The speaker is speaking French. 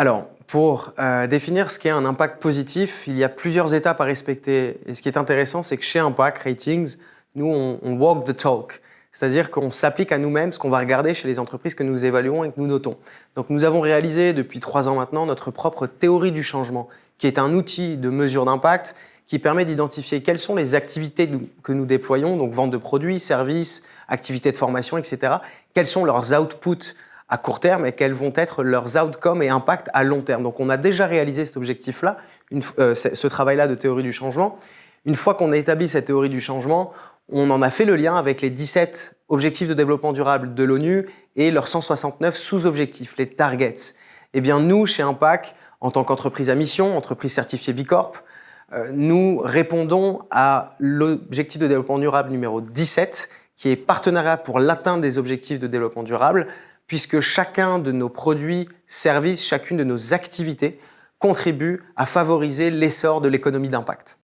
Alors, pour euh, définir ce qu'est un impact positif, il y a plusieurs étapes à respecter. Et ce qui est intéressant, c'est que chez Impact Ratings, nous, on, on walk the talk. C'est-à-dire qu'on s'applique à nous-mêmes ce qu'on va regarder chez les entreprises que nous évaluons et que nous notons. Donc nous avons réalisé depuis trois ans maintenant notre propre théorie du changement, qui est un outil de mesure d'impact qui permet d'identifier quelles sont les activités que nous déployons, donc vente de produits, services, activités de formation, etc. Quels sont leurs outputs à court terme et quels vont être leurs outcomes et impacts à long terme. Donc on a déjà réalisé cet objectif-là, euh, ce travail-là de théorie du changement. Une fois qu'on a établi cette théorie du changement, on en a fait le lien avec les 17 objectifs de développement durable de l'ONU et leurs 169 sous-objectifs, les targets. Eh bien nous, chez Impact, en tant qu'entreprise à mission, entreprise certifiée Bicorp, euh, nous répondons à l'objectif de développement durable numéro 17, qui est partenariat pour l'atteinte des objectifs de développement durable, puisque chacun de nos produits, services, chacune de nos activités contribue à favoriser l'essor de l'économie d'impact.